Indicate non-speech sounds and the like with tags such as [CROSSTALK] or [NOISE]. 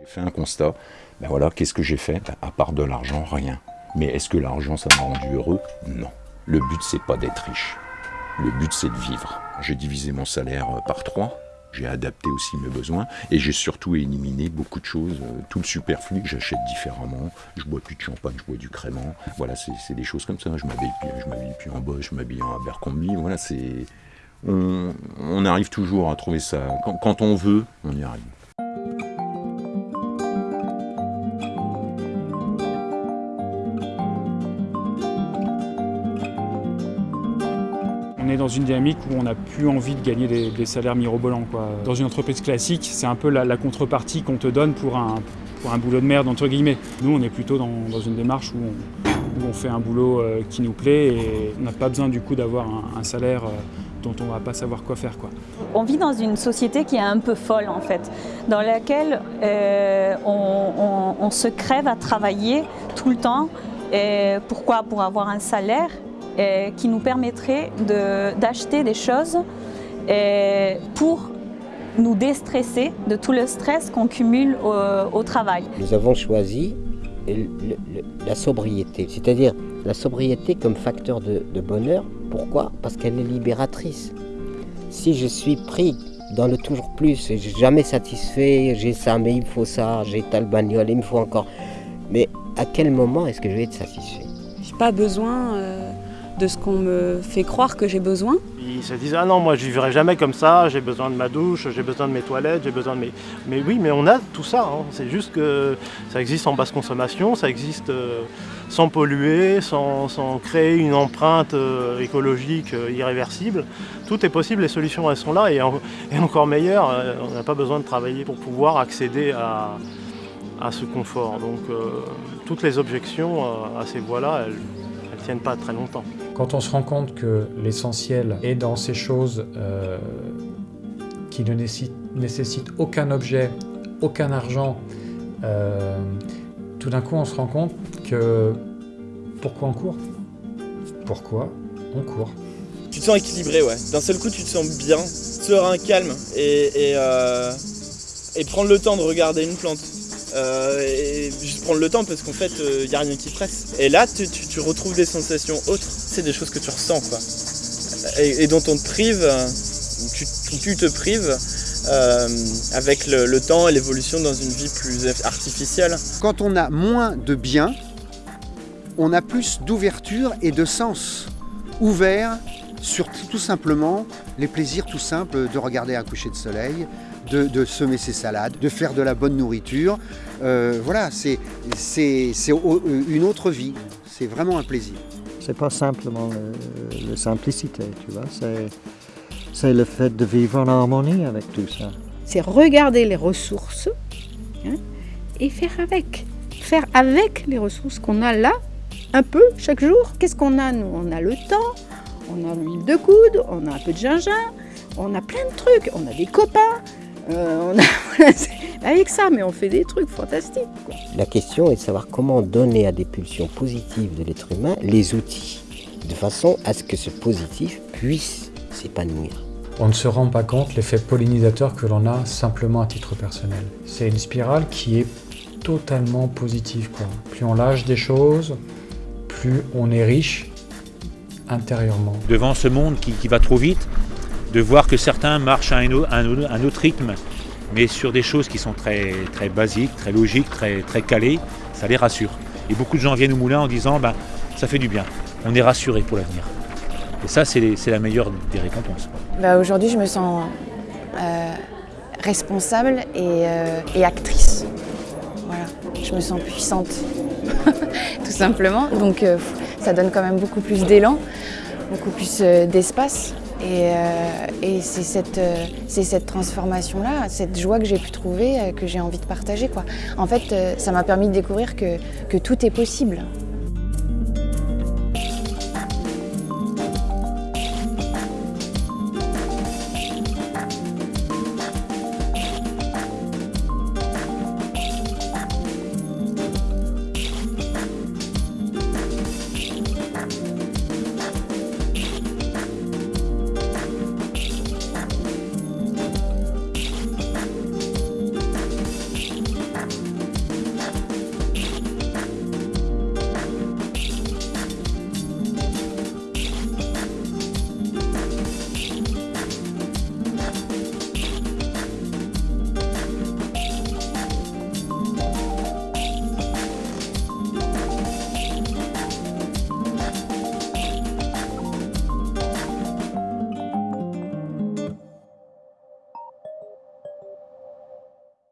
J'ai fait un constat, ben voilà, qu'est-ce que j'ai fait? Ben, À part de l'argent, rien. Mais est-ce que l'argent, ça m'a rendu heureux? Non. Le but, c'est pas d'être riche. Le but, c'est de vivre. J'ai divisé mon salaire euh, par trois. J'ai adapté aussi mes besoins et j'ai surtout éliminé beaucoup de choses, euh, tout le superflu que j'achète différemment. Je bois plus de champagne, je bois du crément. Voilà, c'est des choses comme ça. Je m'habille plus, en Bosch, je m'habille en Abercrombie. Voilà, c'est on, arrive toujours à trouver ça. Quand on veut, on y arrive. On est dans une dynamique où on n'a plus envie de gagner des, salaires mirobolants. Dans une entreprise classique, c'est un peu la, contrepartie qu'on te donne pour un, pour un boulot de merde, entre guillemets. Nous, on est plutôt dans, dans une démarche où on, fait un boulot euh, qui nous plaît et on n'a pas besoin du coup d'avoir un, salaire euh, dont on va pas savoir quoi faire. On vit dans une société qui est un peu folle en fait, dans laquelle euh, on, se crève à travailler tout le temps. Pourquoi? Pour avoir un salaire qui nous permettrait de- d'acheter des choses pour nous déstresser de tout le stress qu'on cumule au, au travail. Nous avons choisi le- le- la sobriété, c'est-à-dire la sobriété comme facteur de, de bonheur. Pourquoi? Parce qu'elle est libératrice. Si je suis pris dans le toujours plus, et jamais satisfait, j'ai ça, mais il me faut ça, j'ai telle bagnole, il me faut encore. Mais à quel moment est-ce que je vais être satisfait? J'ai pas besoin euh, de ce qu'on me fait croire que j'ai besoin. Ils se disent ah non moi je vivrai jamais comme ça, j'ai besoin de ma douche, j'ai besoin de mes toilettes, j'ai besoin de mes. Mais oui mais on a tout ça, hein. c'est juste que ça existe en basse consommation, ça existe euh, sans polluer, sans, sans créer une empreinte euh, écologique euh, irréversible. Tout est possible, les solutions elles sont là et, en- et encore meilleur, on n'a pas besoin de travailler pour pouvoir accéder à, à ce confort. Donc toutes les objections à ces voies-là, elles ne tiennent pas très longtemps. Quand on se rend compte que l'essentiel est dans ces choses euh, qui ne nécessitent, aucun objet, aucun argent, euh, tout d'un coup on se rend compte que pourquoi on court? Pourquoi on court? Tu te sens équilibré, ouais. D'un seul coup, tu te sens bien, serein, calme, et, et, euh, et prendre le temps de regarder une plante. Euh, et juste prendre le temps parce qu'en fait, il n'y a rien qui presse. Et là, tu, retrouves des sensations autres. C'est des choses que tu ressens, quoi. Et, dont on te prive, euh, tu, te prives, euh, avec le, le temps et l'évolution dans une vie plus artificielle. Quand on a moins de biens, on a plus d'ouverture et de sens ouvert sur tout simplement les plaisirs tout simples de regarder un coucher de soleil, de, de semer ses salades, de faire de la bonne nourriture. Euh, voilà, c'est c'est- c'est au- une autre vie. C'est vraiment un plaisir. C'est pas simplement le, la simplicité, tu vois. C'est, c'est le fait de vivre en harmonie avec tout ça. c'est regarder les ressources hein, et faire avec. Faire avec les ressources qu'on a là, un peu chaque jour. Qu'est-ce qu'on a nous? On a le temps, on a l'huile de coude, on a un peu de gingembre, on a plein de trucs, on a des copains. Euh, on a, [LAUGHS] voilà, c'est- avec ça, mais on fait des trucs fantastiques. quoi. La question est de savoir comment donner à des pulsions positives de l'être humain les outils, de façon à ce que ce positif puisse s'épanouir. On ne se rend pas compte l'effet pollinisateur que l'on a simplement à titre personnel. C'est une spirale qui est totalement positive. Quoi. Plus on lâche des choses, plus on est riche intérieurement. devant ce monde qui, qui va trop vite, de voir que certains marchent à un, au- un au- un autre rythme, mais sur des choses qui sont très, très basiques, très logiques, très, très calées, ça les rassure. Et beaucoup de gens viennent au moulin en disant ben, ça fait du bien, on est rassuré pour l'avenir. Et ça, c'est la meilleure des récompenses. Bah, Aujourd'hui, je me sens euh, responsable et, euh, et actrice. Voilà, je me sens puissante, [LAUGHS] tout simplement. Donc, euh, ça donne quand même beaucoup plus d'élan, beaucoup plus d'espace. Et, euh, et c'est cette, euh, c'est cette transformation-là, cette joie que j'ai pu trouver, euh, que j'ai envie de partager. En fait, ça m'a permis de découvrir que tout est possible.